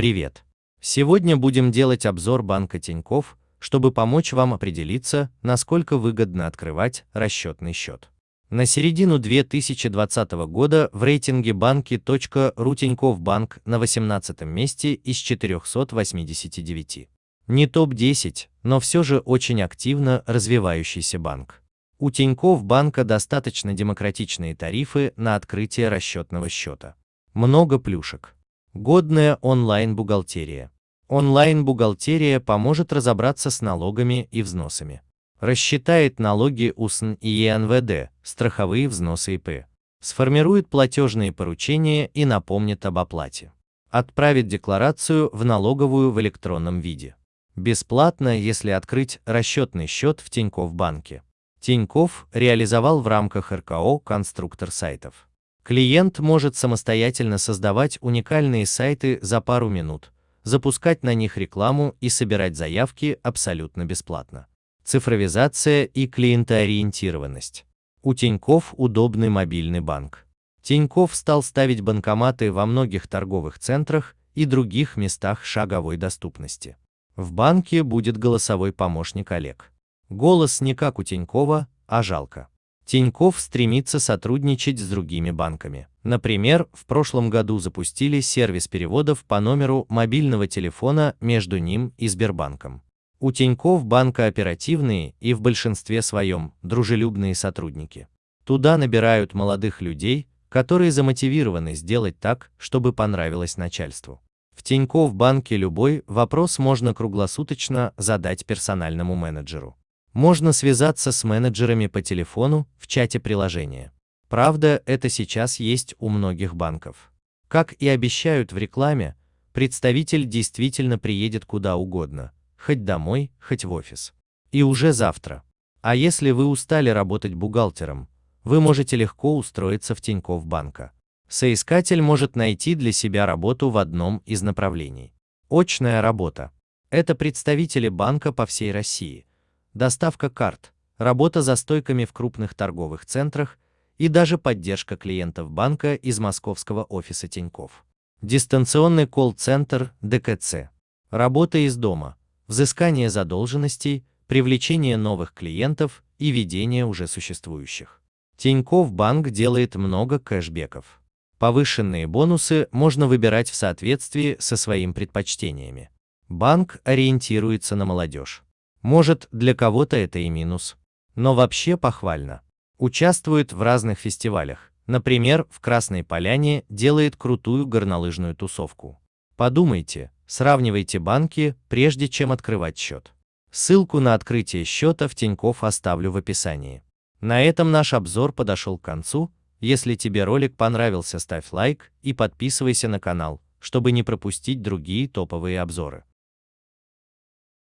Привет! Сегодня будем делать обзор банка Тинькофф, чтобы помочь вам определиться, насколько выгодно открывать расчетный счет. На середину 2020 года в рейтинге банки.ру Тинькофф Банк на 18 месте из 489. Не топ-10, но все же очень активно развивающийся банк. У Тинькофф Банка достаточно демократичные тарифы на открытие расчетного счета. Много плюшек. Годная онлайн-бухгалтерия. Онлайн-бухгалтерия поможет разобраться с налогами и взносами. Рассчитает налоги УСН и ЕНВД, страховые взносы ИП. Сформирует платежные поручения и напомнит об оплате. Отправит декларацию в налоговую в электронном виде. Бесплатно, если открыть расчетный счет в Тинькофф банке. Тинькофф реализовал в рамках РКО конструктор сайтов. Клиент может самостоятельно создавать уникальные сайты за пару минут, запускать на них рекламу и собирать заявки абсолютно бесплатно. Цифровизация и клиентоориентированность. У Тинькофф удобный мобильный банк. Тинькофф стал ставить банкоматы во многих торговых центрах и других местах шаговой доступности. В банке будет голосовой помощник Олег. Голос не как у Тинькова, а жалко. Тиньков стремится сотрудничать с другими банками. Например, в прошлом году запустили сервис переводов по номеру мобильного телефона между ним и Сбербанком. У Тиньков банка оперативные и в большинстве своем дружелюбные сотрудники. Туда набирают молодых людей, которые замотивированы сделать так, чтобы понравилось начальству. В Тиньков банке любой вопрос можно круглосуточно задать персональному менеджеру. Можно связаться с менеджерами по телефону в чате приложения. Правда, это сейчас есть у многих банков. Как и обещают в рекламе, представитель действительно приедет куда угодно, хоть домой, хоть в офис. И уже завтра. А если вы устали работать бухгалтером, вы можете легко устроиться в Тинькофф банка. Соискатель может найти для себя работу в одном из направлений. Очная работа. Это представители банка по всей России, доставка карт, работа за стойками в крупных торговых центрах и даже поддержка клиентов банка из московского офиса Тиньков. Дистанционный колл-центр ДКЦ. Работа из дома, взыскание задолженностей, привлечение новых клиентов и ведение уже существующих. Тиньков банк делает много кэшбеков. Повышенные бонусы можно выбирать в соответствии со своими предпочтениями. Банк ориентируется на молодежь. Может, для кого-то это и минус. Но вообще похвально. Участвует в разных фестивалях. Например, в Красной Поляне делает крутую горнолыжную тусовку. Подумайте, сравнивайте банки, прежде чем открывать счет. Ссылку на открытие счета в Тинькофф оставлю в описании. На этом наш обзор подошел к концу. Если тебе ролик понравился, ставь лайк и подписывайся на канал, чтобы не пропустить другие топовые обзоры.